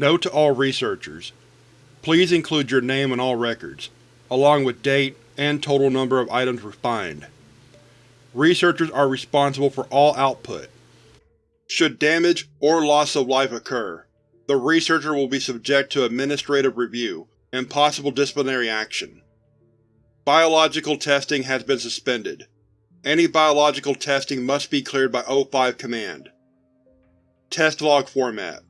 Note to all researchers: Please include your name in all records, along with date and total number of items refined. Researchers are responsible for all output. Should damage or loss of life occur, the researcher will be subject to administrative review and possible disciplinary action. Biological testing has been suspended. Any biological testing must be cleared by O5 Command. Test log format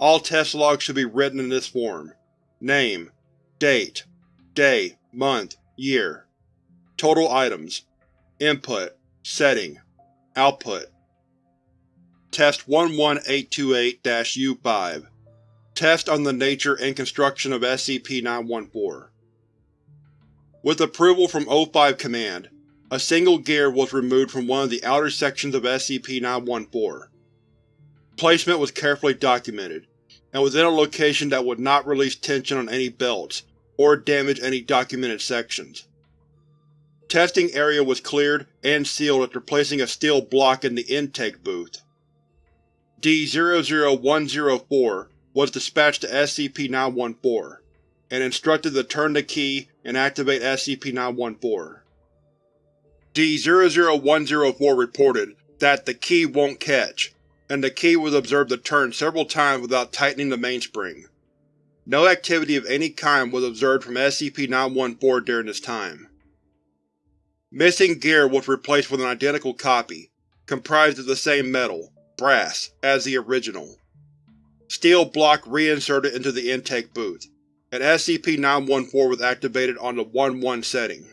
All test logs should be written in this form. Name, Date, Day, Month, Year. Total items Input Setting Output Test 11828-U5 Test on the nature and construction of SCP-914 With approval from O5 Command, a single gear was removed from one of the outer sections of SCP-914. Placement was carefully documented, and within a location that would not release tension on any belts, or damage any documented sections. Testing area was cleared and sealed after placing a steel block in the intake booth. D-00104 was dispatched to SCP-914, and instructed to turn the key and activate SCP-914. D-00104 reported that the key won't catch, and the key was observed to turn several times without tightening the mainspring. No activity of any kind was observed from SCP-914 during this time. Missing gear was replaced with an identical copy, comprised of the same metal, brass, as the original. Steel block reinserted into the intake booth, and SCP-914 was activated on the 1-1 setting.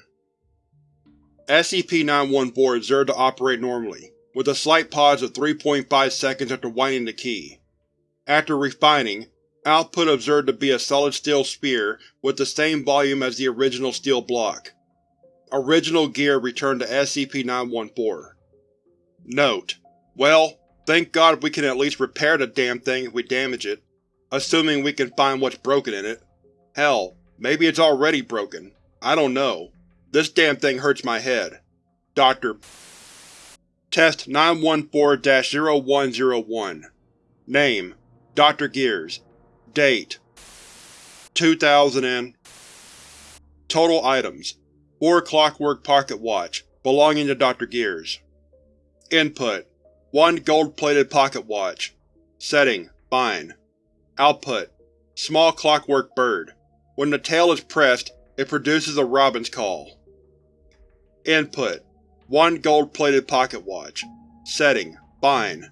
SCP-914 observed to operate normally, with a slight pause of 3.5 seconds after winding the key. After refining, output observed to be a solid steel sphere with the same volume as the original steel block. Original gear returned to SCP-914. Note: Well, thank God we can at least repair the damn thing if we damage it, assuming we can find what's broken in it. Hell, maybe it's already broken. I don't know. This damn thing hurts my head. Dr. Test 914-0101 Name: Dr. Gears Date: 2000 and Total items 4 Clockwork Pocket Watch, belonging to Dr. Gears. Input: 1 gold-plated pocket watch. Setting: Fine. Output: Small clockwork bird. When the tail is pressed, it produces a robin's call. Input: 1 gold-plated pocket watch. Setting: Fine.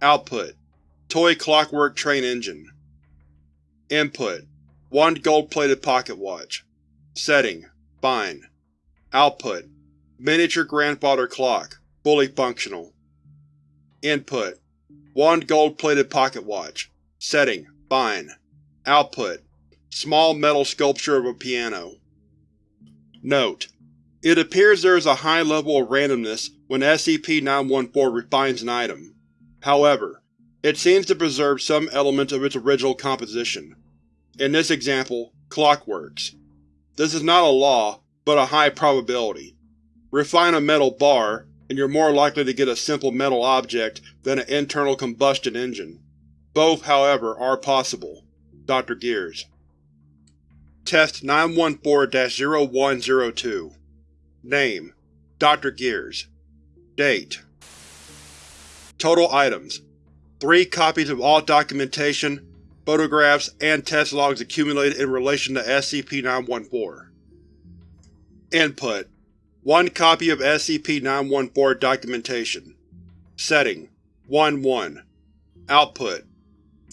Output: Toy clockwork train engine. Input: 1 gold-plated pocket watch. Setting: Fine. Output: Miniature grandfather clock, fully functional. Input: 1 gold-plated pocket watch. Setting: Fine. Output: Small metal sculpture of a piano. Note: It appears there is a high level of randomness when SCP-914 refines an item. However, it seems to preserve some elements of its original composition. In this example, clockworks. This is not a law, but a high probability. Refine a metal bar, and you're more likely to get a simple metal object than an internal combustion engine. Both, however, are possible. Dr. Gears Test 914-0102 Name: Dr. Gears Date Total items 3 copies of all documentation, photographs, and test logs accumulated in relation to SCP-914. Input: 1 copy of SCP-914 documentation. Setting: 1-1 Output: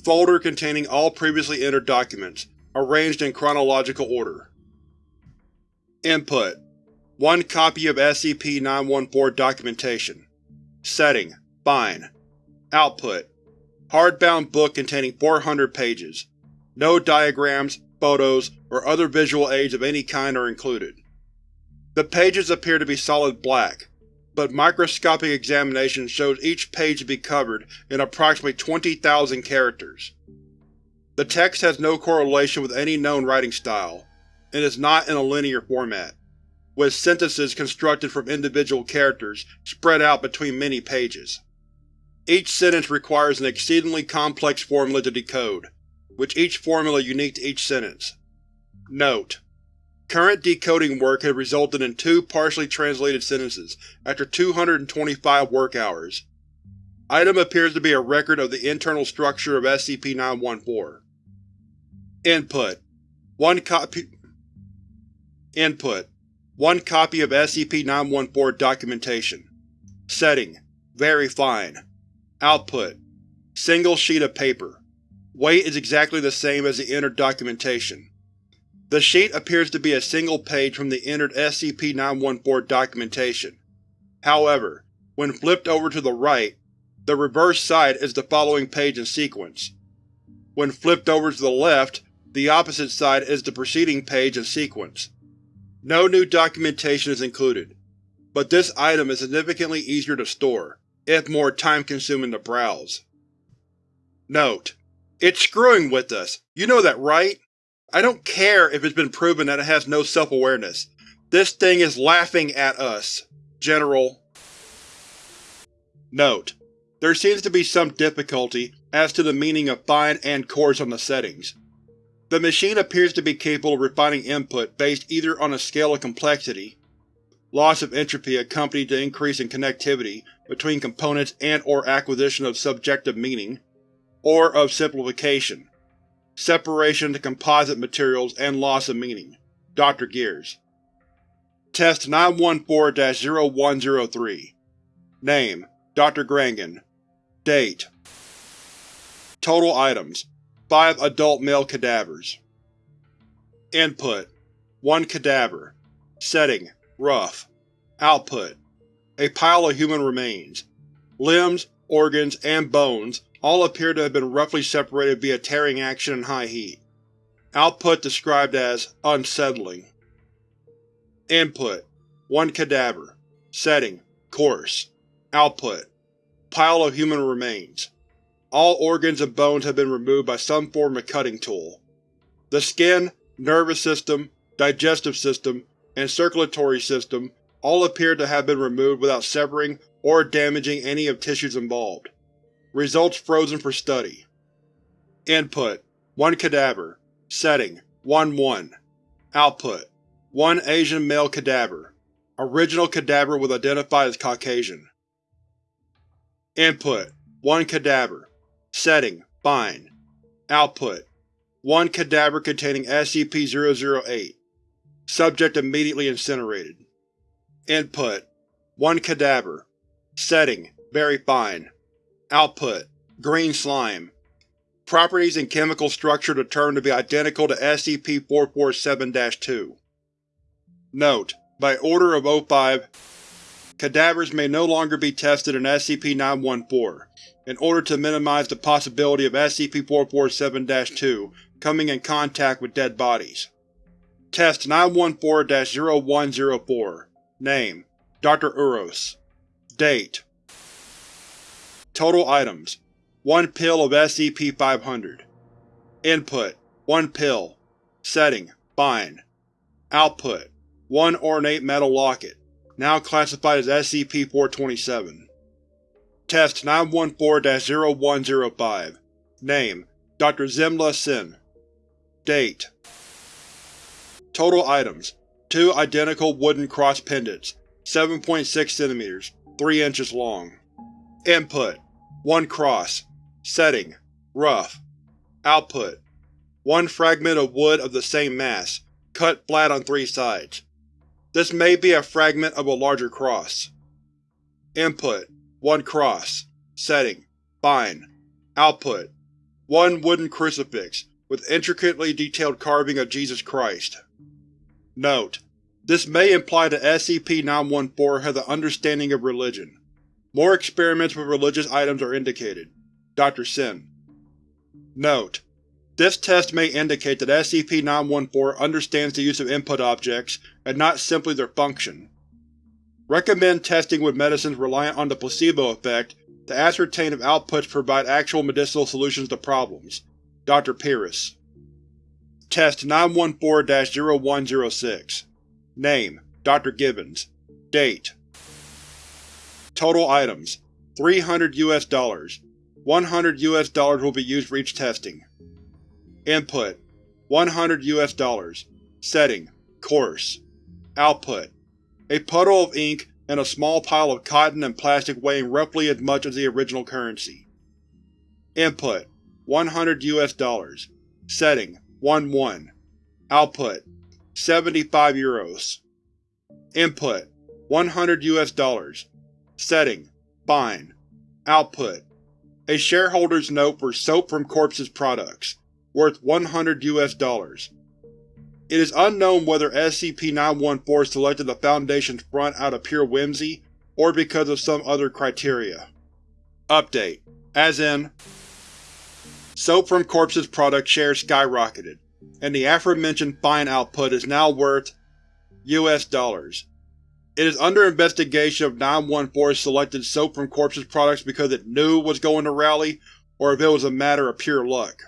Folder containing all previously entered documents, arranged in chronological order. Input: 1 copy of SCP-914 documentation. Setting: Fine. Output: Hardbound book containing 400 pages. No diagrams, photos, or other visual aids of any kind are included. The pages appear to be solid black, but microscopic examination shows each page to be covered in approximately 20,000 characters. The text has no correlation with any known writing style, and is not in a linear format, with sentences constructed from individual characters spread out between many pages. Each sentence requires an exceedingly complex formula to decode, with each formula unique to each sentence. Note: Current decoding work has resulted in two partially translated sentences after 225 work hours. Item appears to be a record of the internal structure of SCP-914. Input: One copy Input: One copy of SCP-914 documentation. Setting: Very fine. Output: Single sheet of paper. Weight is exactly the same as the entered documentation. The sheet appears to be a single page from the entered SCP-914 documentation. However, when flipped over to the right, the reverse side is the following page in sequence. When flipped over to the left, the opposite side is the preceding page in sequence. No new documentation is included, but this item is significantly easier to store, if more time-consuming to browse. Note: It's screwing with us, you know that, right? I don't care if it's been proven that it has no self-awareness. This thing is laughing at us. General Note: There seems to be some difficulty as to the meaning of fine and coarse on the settings. The machine appears to be capable of refining input based either on a scale of complexity, loss of entropy accompanied to increase in connectivity between components and or acquisition of subjective meaning, or of simplification, separation to composite materials and loss of meaning. Dr. Gears Test 914-0103 Name: Dr. Grangan Date Total Items Five adult male cadavers. Input: One cadaver. Setting: Rough. Output: A pile of human remains. Limbs, organs, and bones all appear to have been roughly separated via tearing action and high heat. Output described as unsettling. Input: One cadaver. Setting: Coarse. Output: Pile of human remains. All organs and bones have been removed by some form of cutting tool. The skin, nervous system, digestive system, and circulatory system all appear to have been removed without severing or damaging any of tissues involved. Results frozen for study. Input: 1 cadaver. Setting: 1-1. Output: 1 Asian male cadaver. Original cadaver was identified as Caucasian. Input: 1 cadaver. Setting: Fine. Output: One cadaver containing SCP-008. Subject immediately incinerated. Input: One cadaver. Setting: Very fine. Output: Green slime. Properties and chemical structure determined to be identical to SCP-447-2. Note: By Order of O5, cadavers may no longer be tested in SCP-914 in order to minimize the possibility of SCP-447-2 coming in contact with dead bodies. Test 914-0104 Name: Dr. Uros. Date Total Items 1 pill of SCP-500 Input 1 pill. Setting: Fine. Output 1 ornate metal locket, now classified as SCP-427 Test 914-0105 Name: Dr. Zimla Sin Date Total Items: Two identical wooden cross pendants, 7.6 cm, 3 inches long. Input: One cross. Setting: Rough. Output: One fragment of wood of the same mass, cut flat on three sides. This may be a fragment of a larger cross. Input: one cross. Setting: Fine. Output: One wooden crucifix, with intricately detailed carving of Jesus Christ. Note: This may imply that SCP-914 has an understanding of religion. More experiments with religious items are indicated. Dr. Sin. Note: This test may indicate that SCP-914 understands the use of input objects and not simply their function. Recommend testing with medicines reliant on the placebo effect to ascertain if outputs provide actual medicinal solutions to problems. Dr. Pyrrhus Test 914-0106 Name: Dr. Gibbons Date Total Items 300 US dollars 100 US dollars will be used for each testing. Input: 100 US dollars. Setting: Coarse. Output: A puddle of ink and a small pile of cotton and plastic weighing roughly as much as the original currency. Input: 100 US dollars. Setting: 1-1. Output: 75 euros. Input: 100 US dollars. Setting: Fine. Output: A shareholder's note for Soap from Corpses products, worth 100 US dollars. It is unknown whether SCP-914 selected the Foundation's front out of pure whimsy, or because of some other criteria. Update: As in, Soap from Corpses product shares skyrocketed, and the aforementioned fine output is now worth US dollars. It is under investigation if 914 selected Soap from Corpses products because it knew was going to rally, or if it was a matter of pure luck.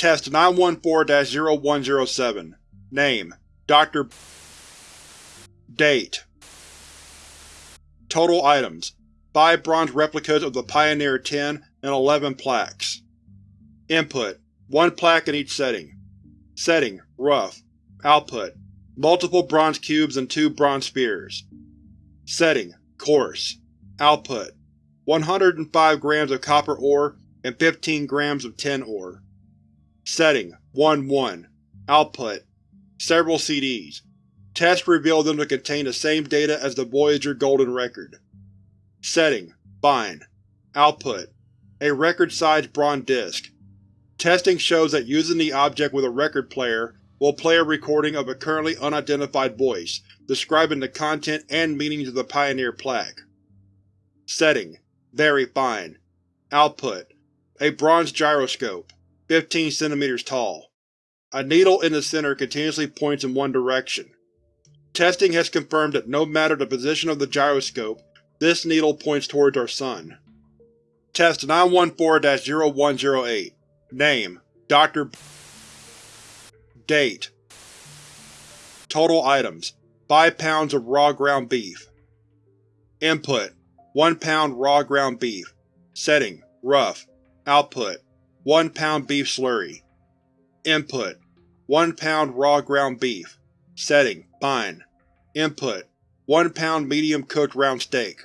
Test 914-0107 Name: Dr. Date: Total items: 5 bronze replicas of the Pioneer 10 and 11 plaques. Input: 1 plaque in each setting. Setting: Rough. Output: Multiple bronze cubes and 2 bronze spheres. Setting: Coarse. Output: 105 grams of copper ore and 15 grams of tin ore. Setting: 1-1. Output: Several CDs. Tests reveal them to contain the same data as the Voyager Golden Record. Setting: Fine. Output: A record-sized bronze disc. Testing shows that using the object with a record player will play a recording of a currently unidentified voice, describing the content and meanings of the Pioneer plaque. Setting: Very fine. Output: A bronze gyroscope, 15 cm tall. A needle in the center continuously points in one direction. Testing has confirmed that no matter the position of the gyroscope, this needle points towards our Sun. Test 914-0108 Name: Dr. Date: Total items: 5 pounds of raw ground beef. Input: 1 pound raw ground beef. Setting: Rough. Output: 1 pound beef slurry. Input: 1 pound raw ground beef. Setting: Fine. Input: 1 pound medium cooked round steak.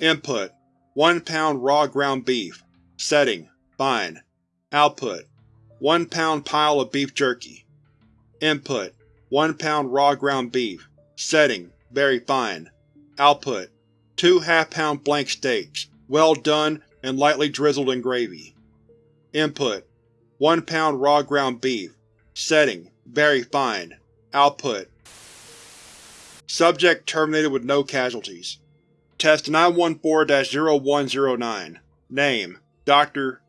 Input: 1 pound raw ground beef. Setting: Fine. Output: 1 pound pile of beef jerky. Input: 1 pound raw ground beef. Setting: Very fine. Output: 2 half-pound blank steaks, well done and lightly drizzled in gravy. Input: 1 pound raw ground beef. Setting: Very fine. Output: Subject terminated with no casualties. Test 914-0109 Name: Dr.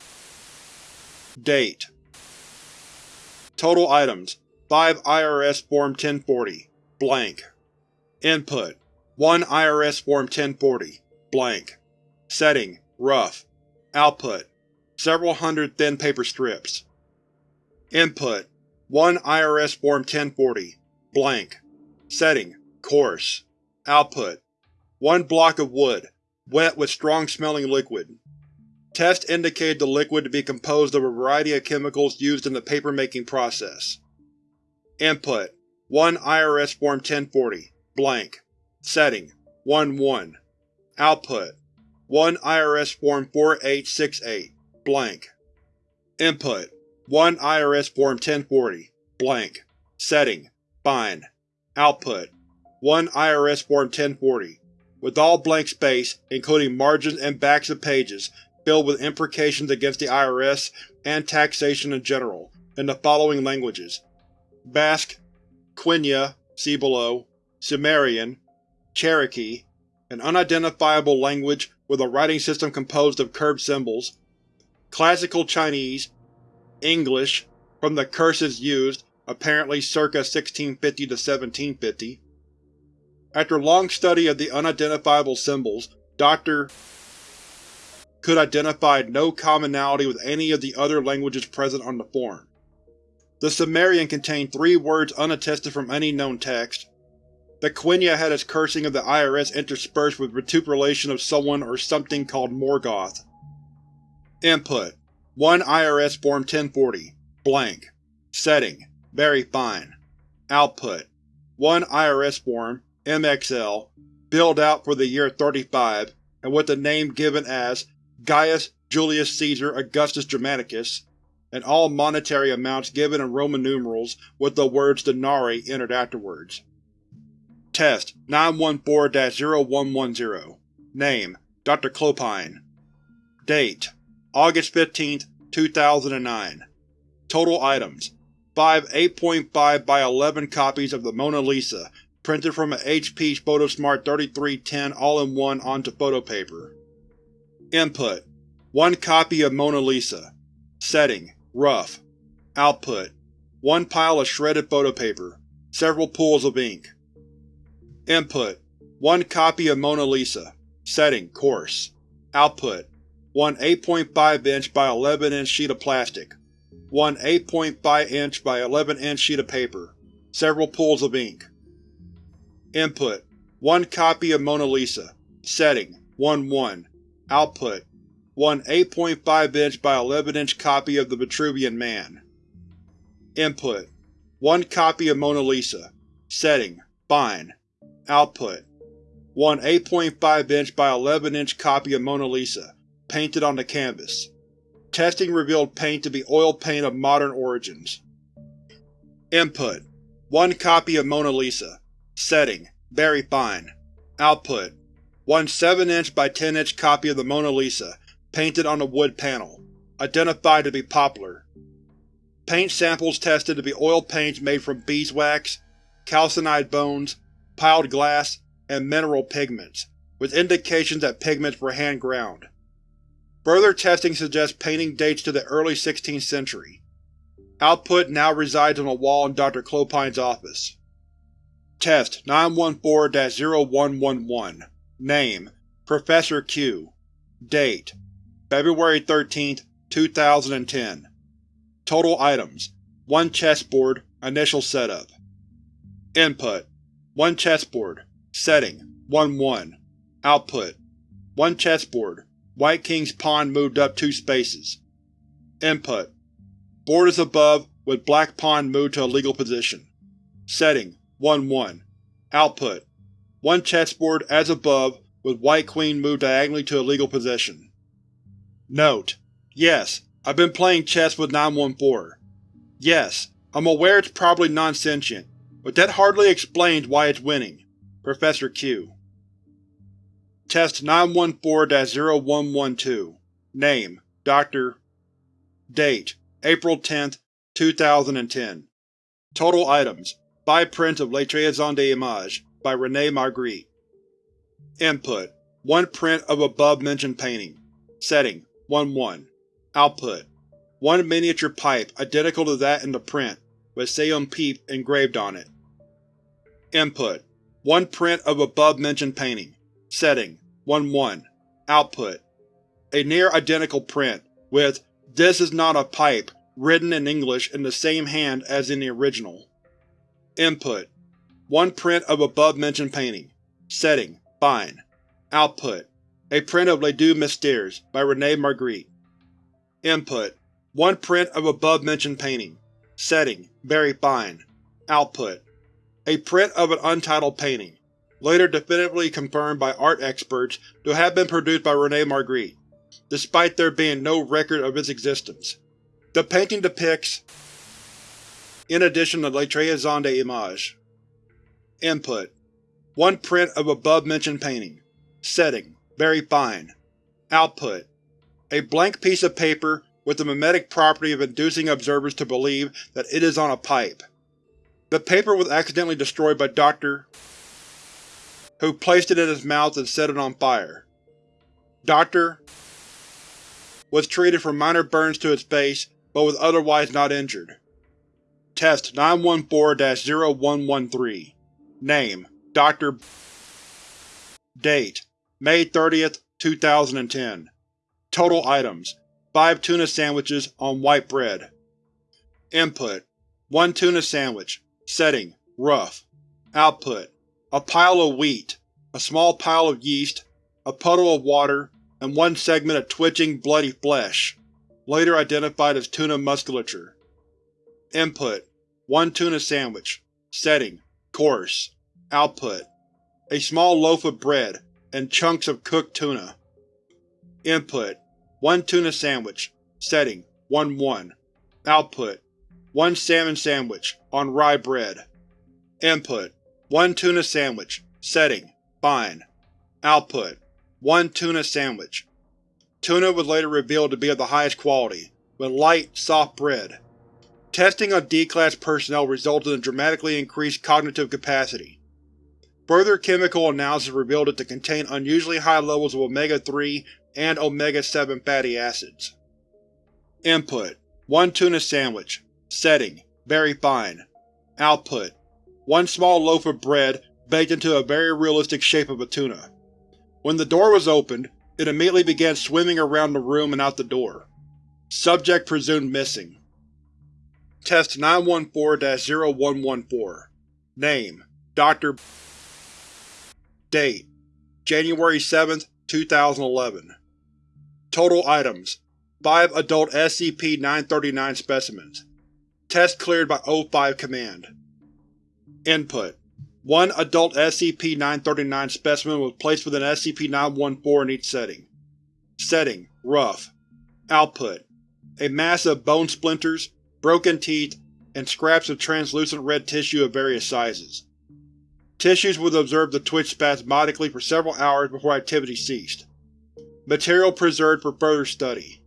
Date: Total items: 5 IRS Form 1040 blank. Input: 1 IRS Form 1040 blank. Setting: Rough. Output: Several hundred thin paper strips. Input: 1 IRS Form 1040 blank. Setting: Coarse. Output: 1 block of wood, wet with strong-smelling liquid. Tests indicated the liquid to be composed of a variety of chemicals used in the paper-making process. Input: 1 IRS Form 1040 blank. Setting: 1-1. Output: 1 IRS Form 4868 blank. Input: 1 IRS Form 1040 blank. Setting: Fine. Output: 1 IRS Form 1040, with all blank space, including margins and backs of pages, filled with imprecations against the IRS and taxation in general, in the following languages Basque, Quenya see below, Sumerian, Cherokee, an unidentifiable language with a writing system composed of curved symbols, Classical Chinese, English, from the curses used, apparently circa 1650 to 1750. After long study of the unidentifiable symbols, Dr. could identify no commonality with any of the other languages present on the form. The Sumerian contained three words unattested from any known text. The Quenya had its cursing of the IRS interspersed with vituperation of someone or something called Morgoth. Input: 1 IRS Form 1040 blank. Setting: Very fine. Output: 1 IRS form, MXL, billed out for the year 35, and with the name given as Gaius Julius Caesar Augustus Germanicus, and all monetary amounts given in Roman numerals with the words denarii entered afterwards. Test 914-0110 Name: Dr. Clopine Date: August 15, 2009 Total items: 5 8.5 by 11 copies of the Mona Lisa, printed from an HP Photosmart 3310 all-in-one onto photopaper. Input: 1 copy of Mona Lisa. Setting: Rough. Output: 1 pile of shredded photopaper, several pools of ink. Input: 1 copy of Mona Lisa. Setting: Coarse. Output: 1 8.5 inch by 11 inch sheet of plastic, 1 8.5 inch by 11 inch sheet of paper, several pools of ink. Input: 1 copy of Mona Lisa. Setting: 1-1. Output: 1 8.5 inch by 11 inch copy of the Vitruvian Man. Input: 1 copy of Mona Lisa. Setting: Fine. Output: 1 8.5 inch by 11 inch copy of Mona Lisa, painted on the canvas. Testing revealed paint to be oil paint of modern origins. Input: 1 copy of Mona Lisa. Setting: Very fine. Output: 1 7 inch by 10 inch copy of the Mona Lisa, painted on a wood panel. Identified to be poplar. Paint samples tested to be oil paints made from beeswax, calcined bones, piled glass, and mineral pigments, with indications that pigments were hand-ground. Further testing suggests painting dates to the early 16th century. Output now resides on a wall in Dr. Clopine's office. Test 914-0111 Name: Professor Q Date: February 13, 2010 Total items: 1 chessboard, initial setup. Input: 1 chessboard. Setting: 1-1. Output: 1 chessboard. White King's pawn moved up two spaces. Input: Board is above, with black pawn moved to a legal position. Setting: 1-1. Output: 1 chessboard as above, with white queen moved diagonally to a legal position. Note: Yes, I've been playing chess with 914. Yes, I'm aware it's probably non-sentient, but that hardly explains why it's winning. Professor Q. Test 914-0112 Name: Dr. Date: April 10, 2010 Total items: 5 prints of Les Tréasons d'Images by René Magritte. Input: 1 print of above-mentioned painting. Setting: 1-1. Output: 1 miniature pipe identical to that in the print, with Sayon Pipe engraved on it. Input: 1 print of above-mentioned painting. Setting: 1-1. Output: A near-identical print, with This is not a pipe written in English in the same hand as in the original. Input: 1 print of above-mentioned painting. Setting: Fine. Output: A print of Les Deux Mystères by René Magritte. Input: 1 print of above-mentioned painting. Setting: Very fine. Output: A print of an untitled painting later definitively confirmed by art experts to have been produced by René Magritte, despite there being no record of its existence. The painting depicts in addition to Les Tréasons d'Images. Input: 1 print of above-mentioned painting. Setting: Very fine. Output: A blank piece of paper with the mimetic property of inducing observers to believe that it is on a pipe. The paper was accidentally destroyed by Dr who placed it in his mouth and set it on fire. Dr. was treated for minor burns to his face, but was otherwise not injured. Test 914-0113 Name: Dr. Date: May 30, 2010 Total items: 5 tuna sandwiches on white bread. Input: 1 tuna sandwich. Setting: Rough. Output: a pile of wheat, a small pile of yeast, a puddle of water, and one segment of twitching, bloody flesh, later identified as tuna musculature. Input: 1 tuna sandwich. Setting: Coarse. Output: A small loaf of bread, and chunks of cooked tuna. Input: 1 tuna sandwich. Setting: 1-1. Output: 1 salmon sandwich, on rye bread. Input: 1 tuna sandwich. Setting: Fine. Output: 1 tuna sandwich. Tuna was later revealed to be of the highest quality, with light, soft bread. Testing on D-Class personnel resulted in dramatically increased cognitive capacity. Further chemical analysis revealed it to contain unusually high levels of omega-3 and omega-7 fatty acids. Input: 1 tuna sandwich. Setting: Very fine. Output: 1 small loaf of bread baked into a very realistic shape of a tuna. When the door was opened, it immediately began swimming around the room and out the door. Subject presumed missing. Test 914-0114 Name: Dr. Date: January 7, 2011 Total items: 5 adult SCP-939 specimens. Test cleared by O5 Command. Input: One adult SCP-939 specimen was placed within SCP-914 in each setting. Setting: Rough. Output: A mass of bone splinters, broken teeth, and scraps of translucent red tissue of various sizes. Tissues was observed to twitch spasmodically for several hours before activity ceased. Material preserved for further study.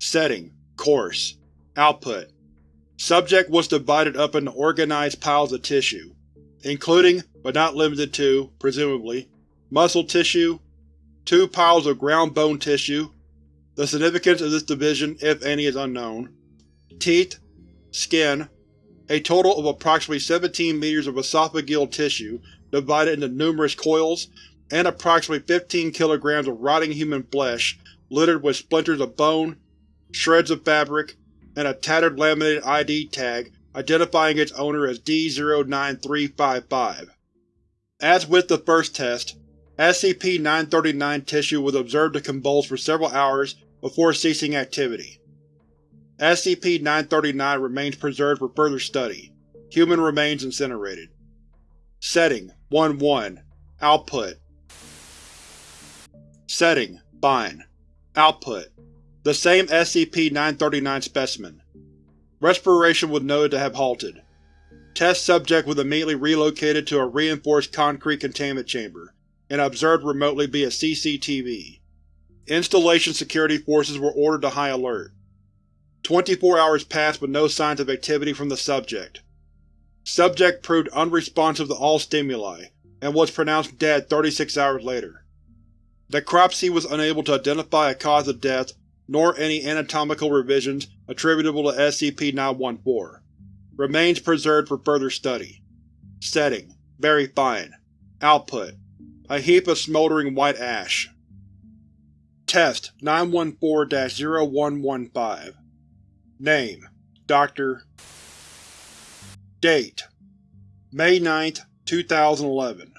Setting: Coarse. Output: Subject was divided up into organized piles of tissue, including, but not limited to, presumably, muscle tissue, two piles of ground bone tissue, the significance of this division, if any, is unknown, teeth, skin, a total of approximately 17 meters of esophageal tissue divided into numerous coils, and approximately 15 kilograms of rotting human flesh littered with splinters of bone, shreds of fabric, and a tattered laminated ID tag identifying its owner as D-09355. As with the first test, SCP-939 tissue was observed to convulse for several hours before ceasing activity. SCP-939 remains preserved for further study. Human remains incinerated. Setting: 1-1 Output Setting: Fine. Output: The same SCP-939 specimen. Respiration was noted to have halted. Test subject was immediately relocated to a reinforced concrete containment chamber, and observed remotely via CCTV. Installation security forces were ordered to high alert. 24 hours passed with no signs of activity from the subject. Subject proved unresponsive to all stimuli, and was pronounced dead 36 hours later. Necropsy was unable to identify a cause of death nor any anatomical revisions attributable to SCP-914. Remains preserved for further study. Setting: Very fine. Output: A heap of smoldering white ash. Test 914-0115 Name: Dr. Date: May 9, 2011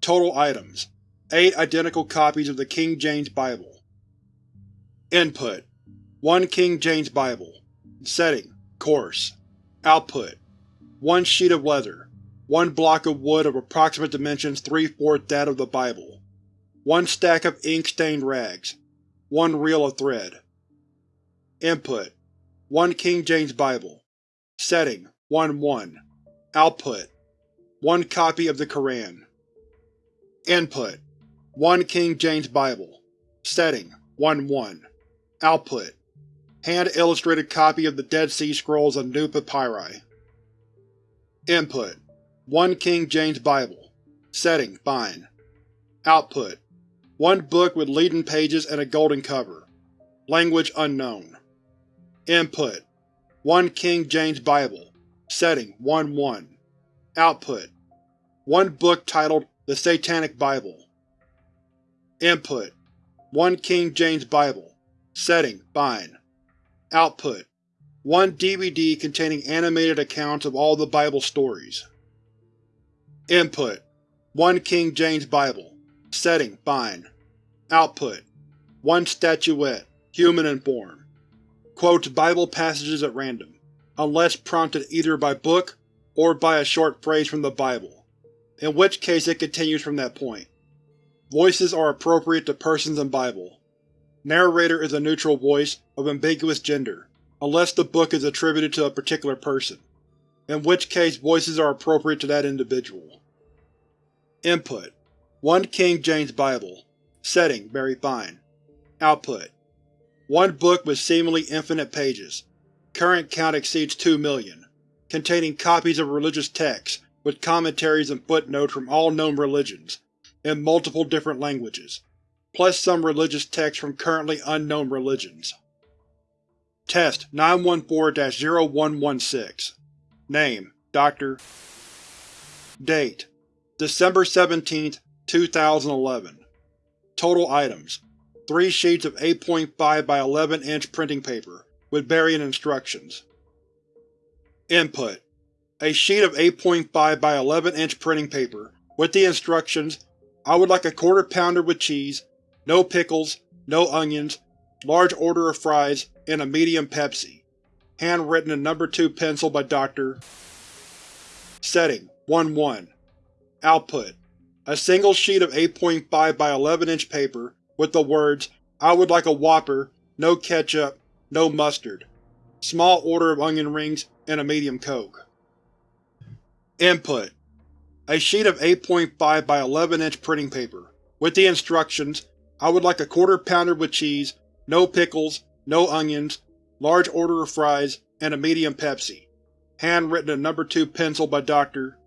Total items: 8 identical copies of the King James Bible. Input: 1 King James Bible. Setting: Coarse. Output: 1 sheet of leather, 1 block of wood of approximate dimensions 3-4 that of the Bible, 1 stack of ink-stained rags, 1 reel of thread. Input: 1 King James Bible. Setting: 1-1. Output: 1 copy of the Koran. Input: 1 King James Bible. Setting: 1-1. Output: Hand-illustrated copy of the Dead Sea Scrolls of New Papyri. Input: 1 King James Bible. Setting: Fine. Output: 1 book with leaden pages and a golden cover. Language unknown. Input: 1 King James Bible. Setting: 1-1. Output: One book titled The Satanic Bible. Input: 1 King James Bible. Setting: Fine. Output: One DVD containing animated accounts of all the Bible stories. Input: 1 King James Bible. Setting: Fine. Output: One statuette, human in form quotes Bible passages at random. unless prompted either by book or by a short phrase from the Bible, in which case it continues from that point. Voices are appropriate to persons in Bible. Narrator is a neutral voice of ambiguous gender, unless the book is attributed to a particular person, in which case voices are appropriate to that individual. Input: 1 King James Bible Setting: Very fine. Output: One book with seemingly infinite pages. Current count exceeds 2 million. Containing copies of religious texts, with commentaries and footnotes from all known religions, in multiple different languages, plus some religious texts from currently unknown religions. Test 914-0116 Name: Dr. Date: December 17, 2011 Total items: 3 sheets of 8.5 by 11 inch printing paper, with varying instructions. Input: A sheet of 8.5 by 11 inch printing paper, with the instructions I would like a quarter pounder with cheese, no pickles, no onions, large order of fries, and a medium Pepsi. Handwritten in number 2 pencil by Dr. Setting: 1-1 Output: A single sheet of 8.5 by 11 inch paper, with the words, I would like a Whopper, no ketchup, no mustard, small order of onion rings, and a medium Coke. Input: A sheet of 8.5 by 11 inch printing paper, with the instructions, I would like a quarter pounder with cheese, no pickles, no onions, large order of fries, and a medium Pepsi. Handwritten in No. 2 pencil by Dr.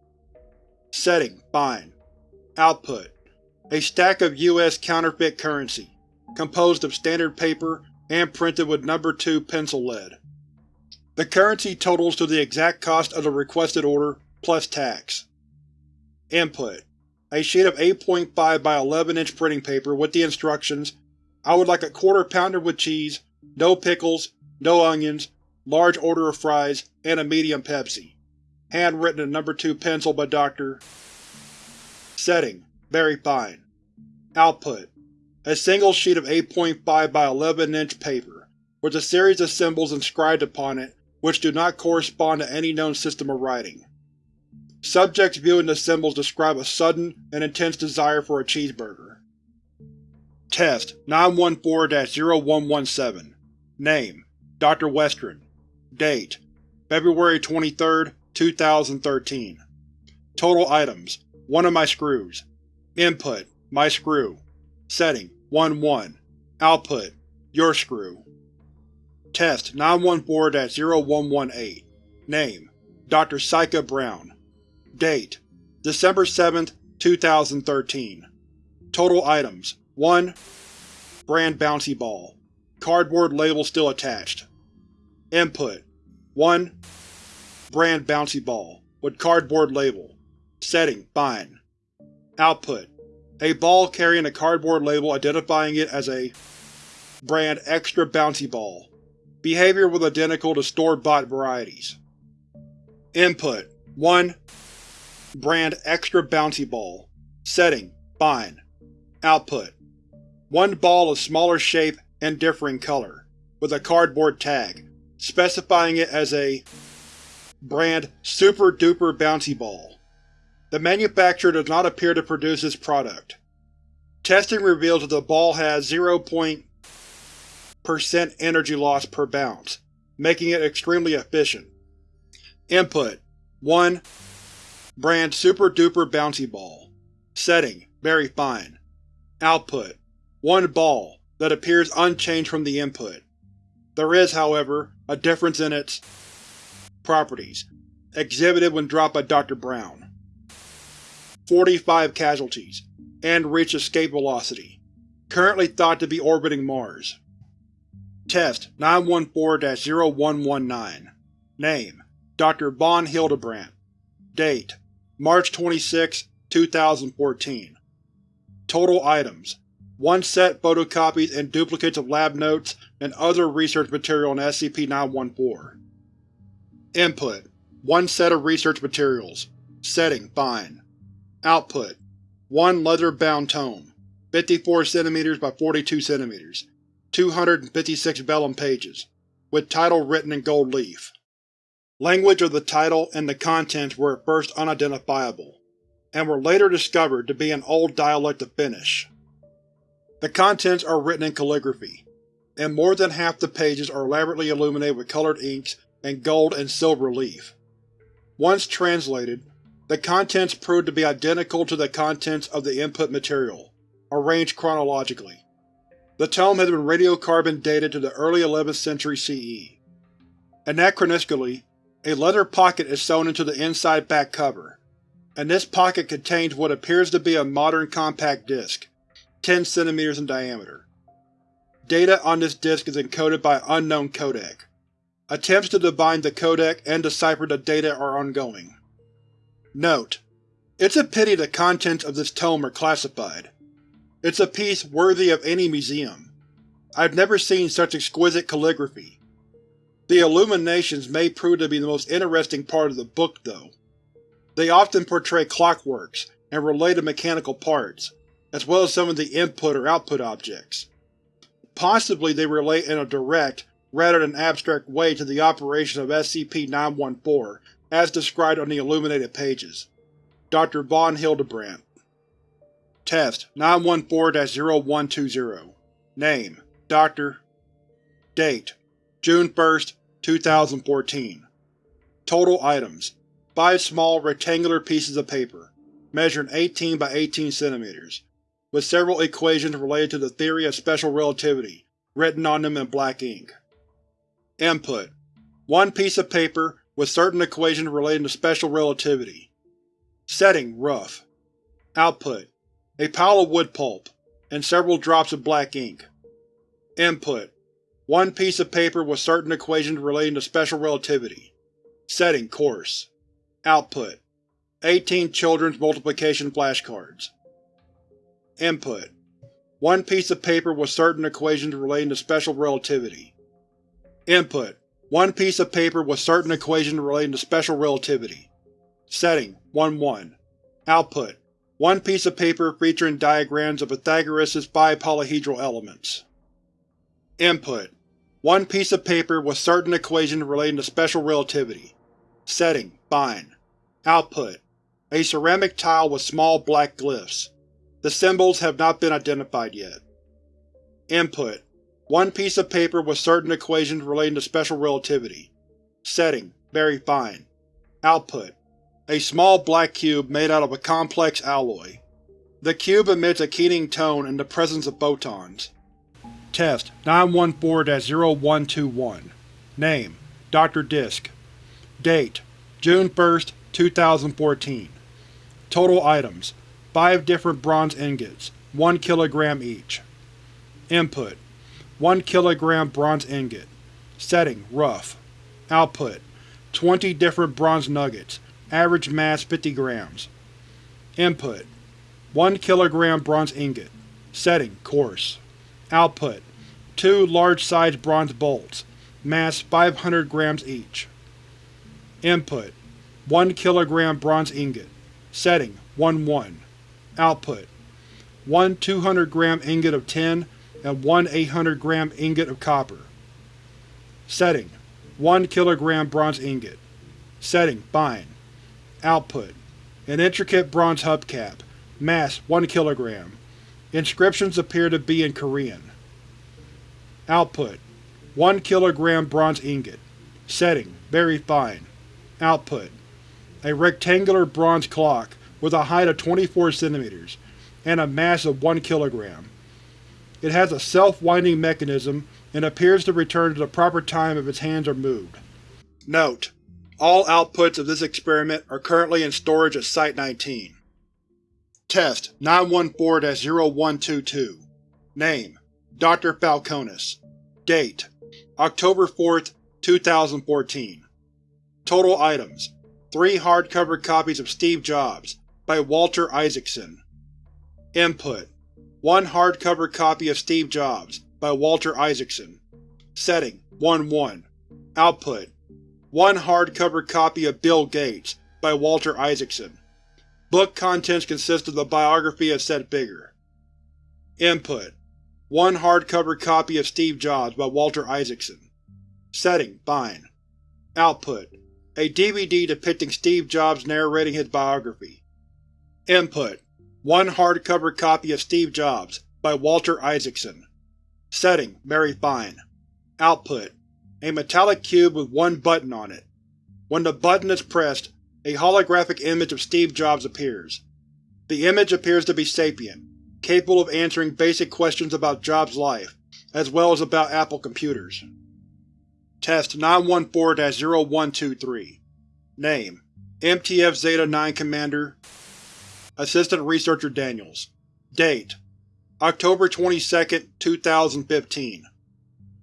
Setting: Fine. Output: A stack of U.S. counterfeit currency, composed of standard paper and printed with number 2 pencil lead. The currency totals to the exact cost of the requested order, plus tax. Input: A sheet of 8.5 by 11 inch printing paper with the instructions I would like a quarter pounder with cheese, no pickles, no onions, large order of fries, and a medium Pepsi. Handwritten in number 2 pencil by Dr. Setting: Very fine. Output: A single sheet of 8.5 by 11 inch paper, with a series of symbols inscribed upon it which do not correspond to any known system of writing. Subjects viewing the symbols describe a sudden and intense desire for a cheeseburger. Test 914-0117 Name: Dr. Westron Date: February 23, 2013 Total items: 1 of my screws. Input: My screw. Setting: 1-1 Output: Your screw. Test 914-0118 Name: Dr. Sika Brown Date: December 7, 2013 Total items: 1 Brand Bouncy Ball Cardboard label still attached. Input: 1 Brand Bouncy Ball, with cardboard label. Setting: Fine. Output: A ball carrying a cardboard label identifying it as a brand Extra Bouncy Ball. Behavior was identical to store-bought varieties. Input: 1 Brand Extra Bouncy Ball. Setting: Fine. Output: One ball of smaller shape and differing color, with a cardboard tag, specifying it as a brand Super Duper Bouncy Ball. The manufacturer does not appear to produce this product. Testing reveals that the ball has 0. percent energy loss per bounce, making it extremely efficient. Input: 1 Brand Super Duper Bouncy Ball. Setting: Very fine. Output: One ball, that appears unchanged from the input. There is, however, a difference in its properties, exhibited when dropped by Dr. Brown. 45 casualties, and reached escape velocity. Currently thought to be orbiting Mars. Test 914-0119 Name: Dr. von Hildebrandt Date: March 26, 2014 Total items: 1 set photocopies and duplicates of lab notes and other research material on SCP-914. Input: 1 set of research materials. Setting: Fine. Output: 1 leather-bound tome, 54 cm by 42 cm, 256 vellum pages, with title written in gold leaf. Language of the title and the contents were at first unidentifiable, and were later discovered to be an old dialect of Finnish. The contents are written in calligraphy, and more than half the pages are elaborately illuminated with colored inks and gold and silver leaf. Once translated, the contents proved to be identical to the contents of the input material, arranged chronologically. The tome has been radiocarbon dated to the early 11th century CE. Anachronistically, a leather pocket is sewn into the inside back cover, and this pocket contains what appears to be a modern compact disc, 10 cm in diameter. Data on this disc is encoded by unknown codec. Attempts to divine the codec and decipher the data are ongoing. Note: It's a pity the contents of this tome are classified. It's a piece worthy of any museum. I've never seen such exquisite calligraphy. The illuminations may prove to be the most interesting part of the book, though. They often portray clockworks and related mechanical parts, as well as some of the input or output objects. Possibly they relate in a direct, rather than abstract way to the operation of SCP-914 as described on the illuminated pages. Dr. von Hildebrandt Test 914-0120 Name Dr. Date June 1, 2014 Total Items 5 small, rectangular pieces of paper, measuring 18 by 18 cm, with several equations related to the theory of special relativity written on them in black ink. Input: One piece of paper with certain equations relating to special relativity. Setting: rough. Output: a pile of wood pulp, and several drops of black ink. Input: One piece of paper with certain equations relating to special relativity. Setting: coarse. Output: 18 children's multiplication flashcards. Input: One piece of paper with certain equations relating to special relativity. Input: One piece of paper with certain equations relating to special relativity. Setting: 1-1. Output: one piece of paper featuring diagrams of Pythagoras' five polyhedral elements. Input: One piece of paper with certain equations relating to special relativity. Setting: Fine. Output: A ceramic tile with small black glyphs. The symbols have not been identified yet. Input: One piece of paper with certain equations relating to special relativity. Setting: Very fine. Output: a small black cube made out of a complex alloy. The cube emits a keening tone in the presence of photons. Test 914-0121 Name Dr. Disk Date June 1, 2014 Total items 5 different bronze ingots, 1 kg each. Input 1 kg bronze ingot. Setting rough. Output 20 different bronze nuggets, Average mass 50 grams. Input: 1 kg bronze ingot. Setting: coarse. Output: 2 large-sized bronze bolts. Mass 500 grams each. Input: 1 kg bronze ingot. Setting: 1-1. Output: 1 200 gram ingot of tin and 1 800 gram ingot of copper. Setting: 1 kg bronze ingot. Setting: fine. Output: An intricate bronze hubcap. Mass 1 kg. Inscriptions appear to be in Korean. Output: 1 kg bronze ingot. Setting: Very fine. Output: A rectangular bronze clock with a height of 24 cm and a mass of 1 kg. It has a self-winding mechanism and appears to return to the proper time if its hands are moved. Note: all outputs of this experiment are currently in storage at Site-19. Test 914-0122 Name Dr. Falconis. Date October 4, 2014 Total items 3 hardcover copies of Steve Jobs by Walter Isaacson. Input 1 hardcover copy of Steve Jobs by Walter Isaacson. Setting 1-1 Output one hardcover copy of Bill Gates, by Walter Isaacson. Book contents consist of the biography of said figure. Input: One hardcover copy of Steve Jobs by Walter Isaacson. Setting: Fine. Output: a DVD depicting Steve Jobs narrating his biography. Input: One hardcover copy of Steve Jobs, by Walter Isaacson. Setting: Very fine. Output: A metallic cube with one button on it. When the button is pressed, a holographic image of Steve Jobs appears. The image appears to be sapient, capable of answering basic questions about Jobs' life, as well as about Apple computers. Test 914-0123 Name: MTF Zeta-9 Commander Assistant Researcher Daniels Date: October 22, 2015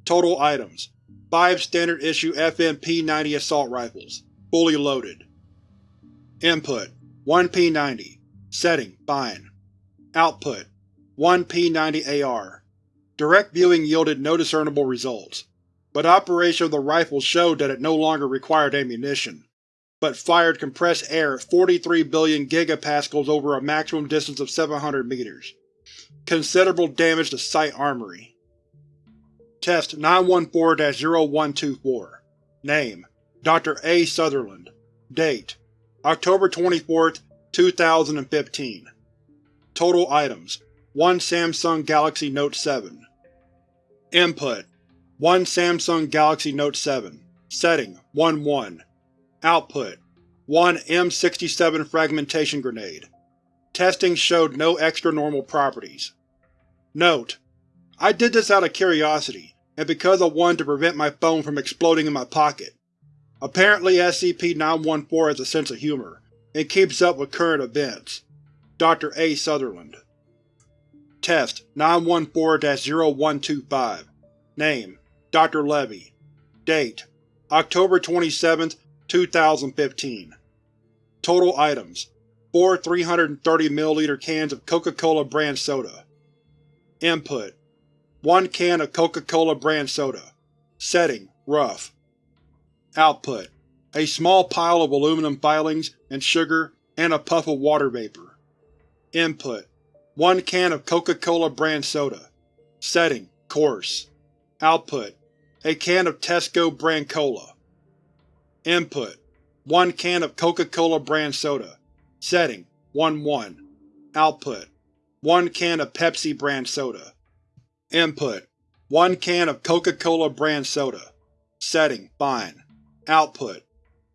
Total Items: 5 Standard Issue FN P90 Assault Rifles, fully loaded. Input: 1 P90 Setting: Fine. Output: 1 P90 AR Direct viewing yielded no discernible results, but operation of the rifle showed that it no longer required ammunition, but fired compressed air at 43 billion gigapascals over a maximum distance of 700 meters. Considerable damage to Site Armory. Test 914-0124 Name: Dr. A. Sutherland Date: October 24, 2015 Total Items: 1 Samsung Galaxy Note 7 Input: 1 Samsung Galaxy Note 7 Setting: 1-1 Output: 1 M67 Fragmentation Grenade. Testing showed no extra-normal properties. Note: I did this out of curiosity, and because I wanted to prevent my phone from exploding in my pocket. Apparently SCP-914 has a sense of humor, and keeps up with current events. Dr. A. Sutherland Test 914-0125 Name: Dr. Levy Date: October 27, 2015 Total Items: 4 330 ml cans of Coca-Cola brand soda. Input: 1 can of Coca-Cola brand soda. Setting: Rough. Output: A small pile of aluminum filings and sugar and a puff of water vapor. Input: 1 can of Coca-Cola brand soda. Setting: Coarse. Output: A can of Tesco brand cola. Input: 1 can of Coca-Cola brand soda. Setting: 1-1. Output: 1 can of Pepsi brand soda. Input: 1 can of Coca-Cola brand soda. Setting: Fine. Output: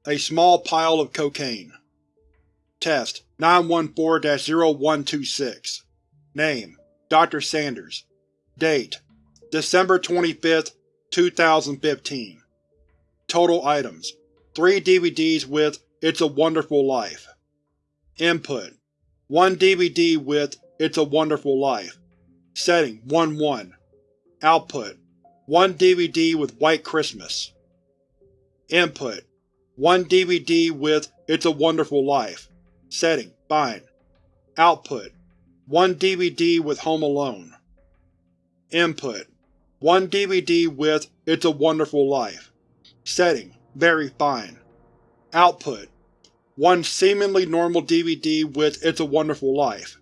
A small pile of cocaine. Test 914-0126 Name: Dr. Sanders Date: December 25, 2015 Total Items: 3 DVDs with It's a Wonderful Life. Input: 1 DVD with It's a Wonderful Life. Setting: 1-1. Output: 1 DVD with White Christmas. Input: 1 DVD with It's a Wonderful Life. Setting: Fine. Output: 1 DVD with Home Alone. Input: 1 DVD with It's a Wonderful Life. Setting: Very fine. Output: 1 seemingly normal DVD with It's a Wonderful Life.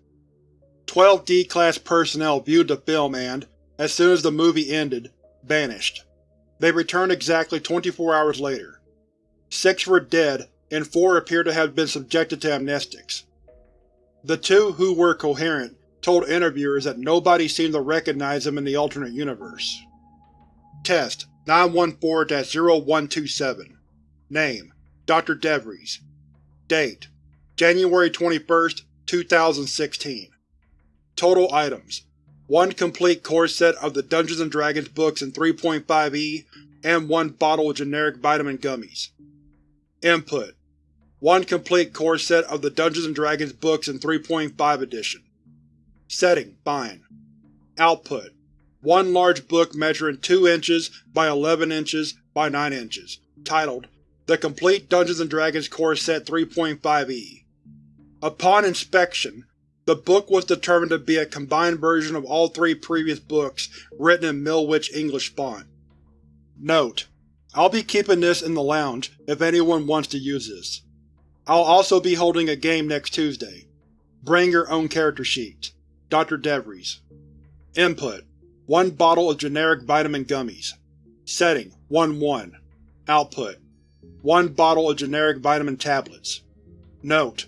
Twelve D-Class personnel viewed the film and, as soon as the movie ended, vanished. They returned exactly 24 hours later. Six were dead, and four appear to have been subjected to amnestics. The two who were coherent told interviewers that nobody seemed to recognize them in the alternate universe. Test 914-0127 Name: Dr. DeVries Date: January 21, 2016 Total Items: 1 complete core set of the Dungeons & Dragons books in 3.5e, and 1 bottle of generic vitamin gummies. Input: 1 complete core set of the Dungeons & Dragons books in 3.5 edition. Setting: Fine. Output: 1 large book measuring 2 inches by 11 inches by 9 inches, titled The Complete Dungeons & Dragons Core Set 3.5e. Upon inspection, the book was determined to be a combined version of all three previous books written in Mill-Witch English font. Note: I'll be keeping this in the lounge if anyone wants to use this. I'll also be holding a game next Tuesday. Bring your own character sheet. Dr. DeVries Input: 1 bottle of generic vitamin gummies. Setting: 1-1. Output: 1 bottle of generic vitamin tablets. Note: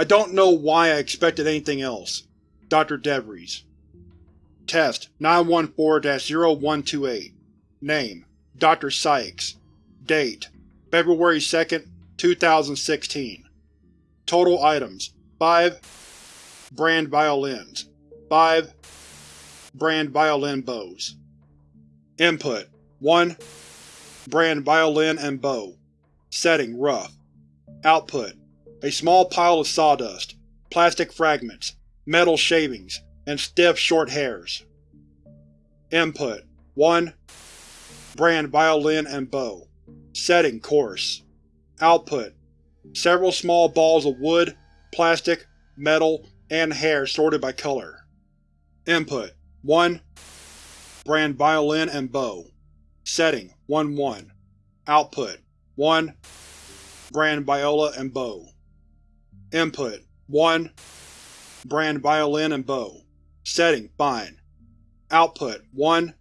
I don't know why I expected anything else. Dr. DeVries Test 914-0128 Name: Dr. Sykes Date: February 2, 2016 Total items: 5 Brand violins 5 Brand violin bows Input: 1 Brand violin and bow Setting: rough Output: a small pile of sawdust, plastic fragments, metal shavings, and stiff, short hairs. Input: 1 Brand violin and bow. Setting: coarse Output: several small balls of wood, plastic, metal, and hair sorted by color. Input: 1 Brand violin and bow. Setting: 1-1 Output: 1 Brand viola and bow Input: 1 Brand violin and bow. Setting: fine. Output: 1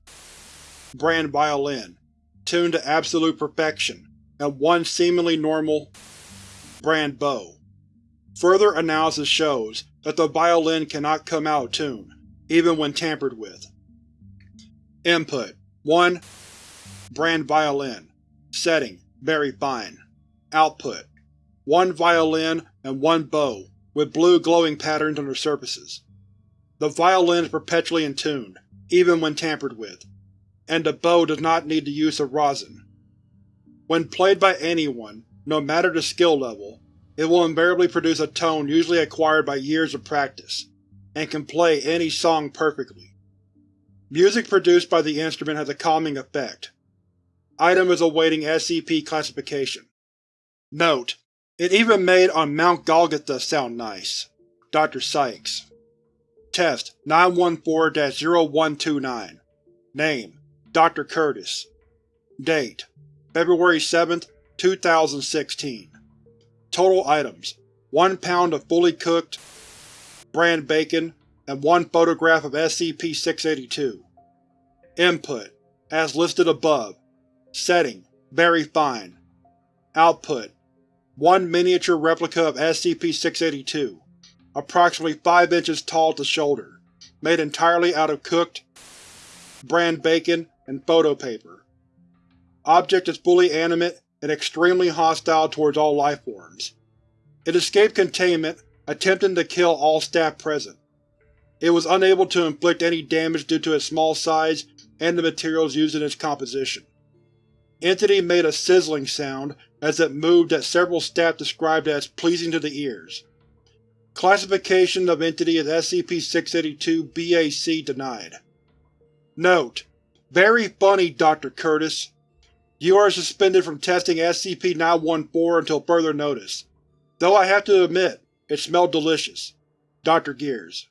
Brand violin, tuned to absolute perfection, and 1 seemingly normal Brand bow. Further analysis shows that the violin cannot come out of tune, even when tampered with. Input: 1 Brand violin. Setting: very fine. Output: one violin and one bow with blue glowing patterns on their surfaces. The violin is perpetually in tune, even when tampered with, and the bow does not need the use of rosin. When played by anyone, no matter the skill level, it will invariably produce a tone usually acquired by years of practice, and can play any song perfectly. Music produced by the instrument has a calming effect. Item is awaiting SCP classification. Note: It even made on Mount Golgotha sound nice. Dr. Sykes Test 914-0129 Name: Dr. Curtis Date: February 7, 2016 Total items: 1 pound of fully cooked brand bacon and 1 photograph of SCP-682 Input: As listed above Setting: Very fine Output: One miniature replica of SCP-682, approximately 5 inches tall at the shoulder, made entirely out of cooked brand bacon and photo paper. Object is fully animate and extremely hostile towards all lifeforms. It escaped containment, attempting to kill all staff present. It was unable to inflict any damage due to its small size and the materials used in its composition. Entity made a sizzling sound as it moved that several staff described as pleasing to the ears. Classification of Entity as SCP-682-BAC denied. Note: Very funny, Dr. Curtis. You are suspended from testing SCP-914 until further notice, though I have to admit, it smelled delicious. Dr. Gears